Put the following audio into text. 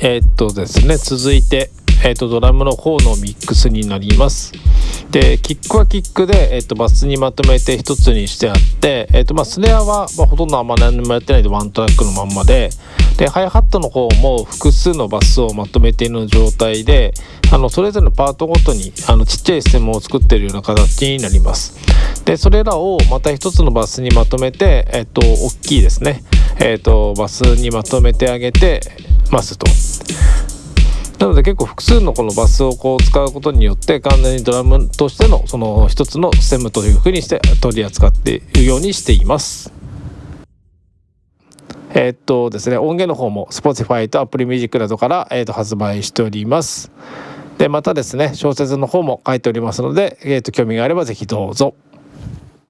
えー、っとですね続いて、えー、っとドラムの方のミックスになります。でキックはキックで、え、っとバスにまとめて一つにしてあって、え、っとまあ、スネアは、まあ、ほとんどあんま何もやってないでワントラックのまんまで。でハイハットの方も複数のバスをまとめている状態であのそれぞれのパートごとにあのちっちゃいステムを作っているような形になります。でそれらをまた一つのバスにまとめて、えっと、大きいですね、えっと、バスにまとめてあげてますと。なので結構複数のこのバスをこう使うことによって完全にドラムとしてのその一つのステムというふうにして取り扱っているようにしています。えー、っとですね音源の方も Spotify と Apple Music などから、え、と発売しております。でまたですね小説の方も書いておりますので、えー、と興味があれば是非どうぞ。